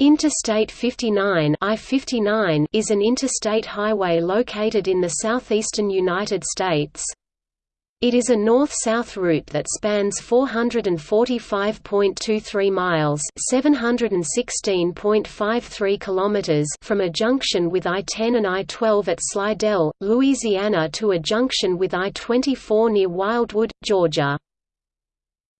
Interstate 59 I-59 is an interstate highway located in the southeastern United States. It is a north-south route that spans 445.23 miles (716.53 kilometers) from a junction with I-10 and I-12 at Slidell, Louisiana to a junction with I-24 near Wildwood, Georgia.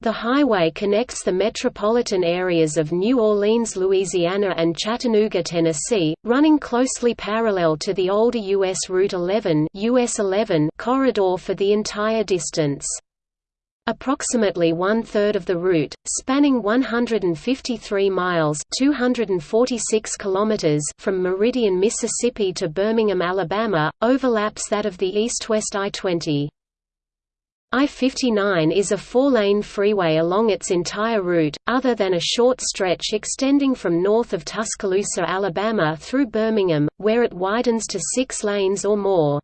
The highway connects the metropolitan areas of New Orleans, Louisiana and Chattanooga, Tennessee, running closely parallel to the older U.S. Route 11, US 11 corridor for the entire distance. Approximately one-third of the route, spanning 153 miles 246 kilometers from Meridian, Mississippi to Birmingham, Alabama, overlaps that of the east-west I-20. I-59 is a four-lane freeway along its entire route, other than a short stretch extending from north of Tuscaloosa, Alabama through Birmingham, where it widens to six lanes or more.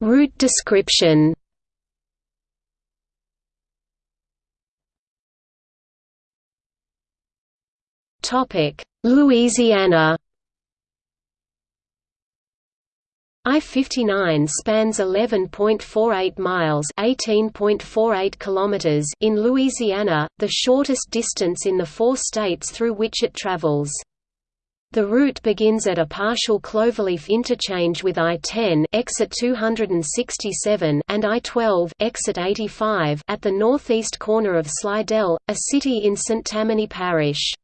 route description Louisiana I-59 spans 11.48 miles (18.48 kilometers) in Louisiana, the shortest distance in the four states through which it travels. The route begins at a partial cloverleaf interchange with I-10 exit 267 and I-12 exit 85 at the northeast corner of Slidell, a city in St. Tammany Parish.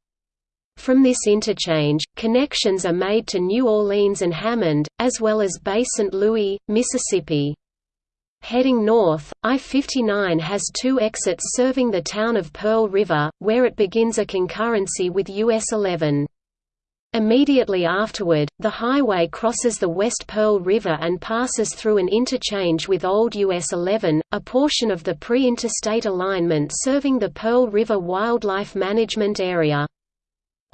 From this interchange, connections are made to New Orleans and Hammond, as well as Bay St. Louis, Mississippi. Heading north, I-59 has two exits serving the town of Pearl River, where it begins a concurrency with US 11. Immediately afterward, the highway crosses the West Pearl River and passes through an interchange with Old US 11, a portion of the pre-interstate alignment serving the Pearl River Wildlife Management Area.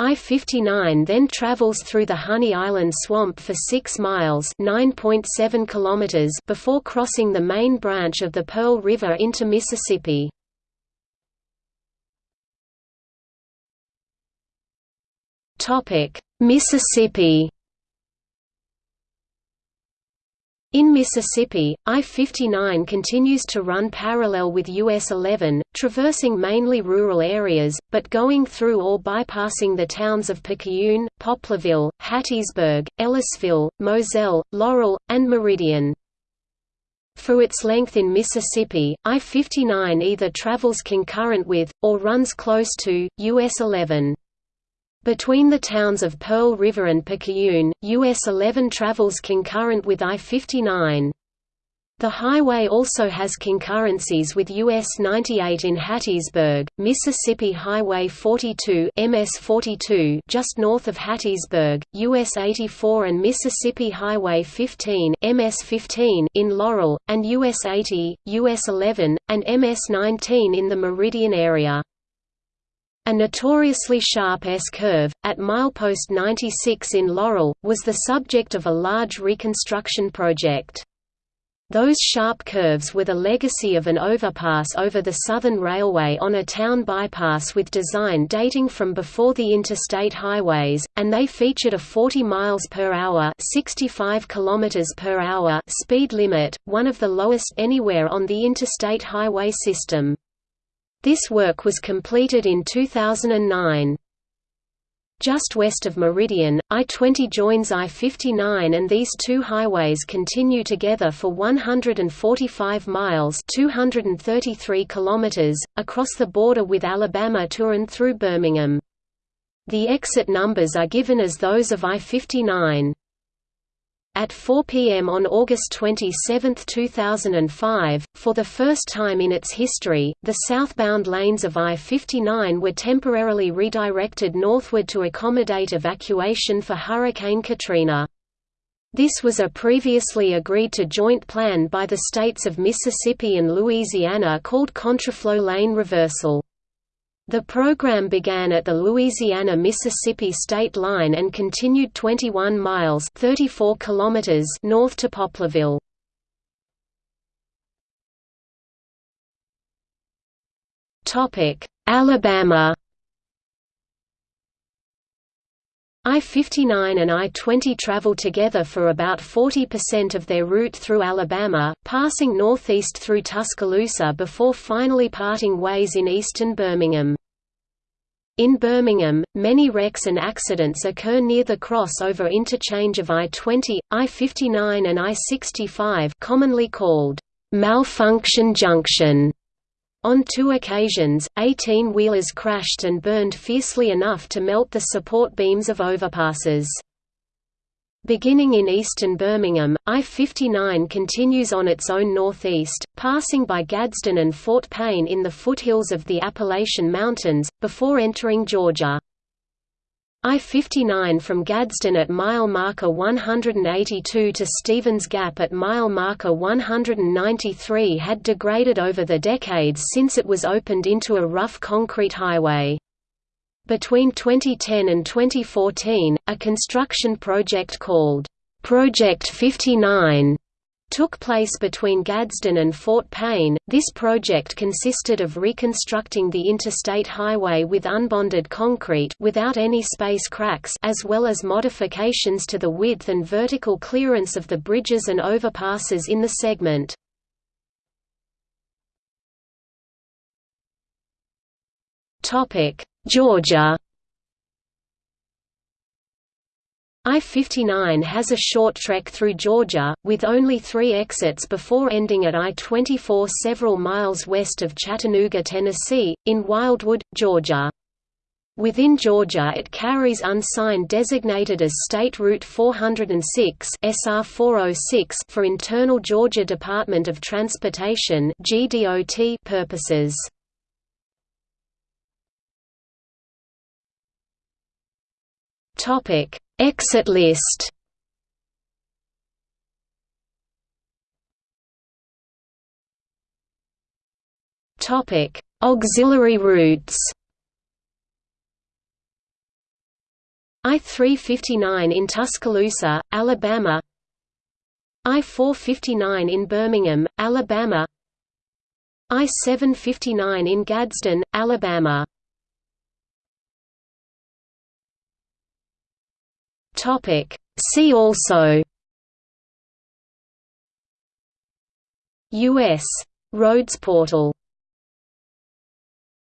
I-59 then travels through the Honey Island Swamp for 6 miles (9.7 kilometers) before crossing the main branch of the Pearl River into Mississippi. Mississippi In Mississippi, I-59 continues to run parallel with US 11, traversing mainly rural areas, but going through or bypassing the towns of Picayune, Poplarville, Hattiesburg, Ellisville, Moselle, Laurel, and Meridian. For its length in Mississippi, I-59 either travels concurrent with, or runs close to, US 11. Between the towns of Pearl River and Picayune, US 11 travels concurrent with I-59. The highway also has concurrencies with US 98 in Hattiesburg, Mississippi Highway 42 MS 42 just north of Hattiesburg, US 84 and Mississippi Highway 15 MS 15 in Laurel, and US 80, US 11, and MS 19 in the Meridian area. A notoriously sharp S-curve, at milepost 96 in Laurel, was the subject of a large reconstruction project. Those sharp curves were the legacy of an overpass over the Southern Railway on a town bypass with design dating from before the interstate highways, and they featured a 40 miles per hour, 65 kilometers per hour speed limit, one of the lowest anywhere on the interstate highway system. This work was completed in 2009. Just west of Meridian, I-20 joins I-59 and these two highways continue together for 145 miles 233 kilometers, across the border with Alabama to and through Birmingham. The exit numbers are given as those of I-59. At 4 p.m. on August 27, 2005, for the first time in its history, the southbound lanes of I-59 were temporarily redirected northward to accommodate evacuation for Hurricane Katrina. This was a previously agreed-to joint plan by the states of Mississippi and Louisiana called Contraflow Lane Reversal. The program began at the Louisiana-Mississippi state line and continued 21 miles 34 kilometers north to Poplarville. Alabama I-59 and I-20 travel together for about 40% of their route through Alabama, passing northeast through Tuscaloosa before finally parting ways in eastern Birmingham. In Birmingham, many wrecks and accidents occur near the crossover interchange of I-20, I-59 and I-65 commonly called Malfunction Junction. On two occasions, 18-wheelers crashed and burned fiercely enough to melt the support beams of overpasses. Beginning in eastern Birmingham, I-59 continues on its own northeast, passing by Gadsden and Fort Payne in the foothills of the Appalachian Mountains, before entering Georgia. I-59 from Gadsden at mile marker 182 to Stevens Gap at mile marker 193 had degraded over the decades since it was opened into a rough concrete highway. Between 2010 and 2014, a construction project called Project 59 took place between Gadsden and Fort Payne. This project consisted of reconstructing the interstate highway with unbonded concrete without any space cracks as well as modifications to the width and vertical clearance of the bridges and overpasses in the segment. Topic: Georgia I-59 has a short trek through Georgia, with only three exits before ending at I-24 several miles west of Chattanooga, Tennessee, in Wildwood, Georgia. Within Georgia it carries unsigned designated as State Route 406 SR 406 for internal Georgia Department of Transportation purposes. Topic Exit list Topic: Auxiliary routes. I-359 in Tuscaloosa, Alabama. I-459 in Birmingham, Alabama. I-759 in Gadsden, Alabama Topic. See also U.S. Roads portal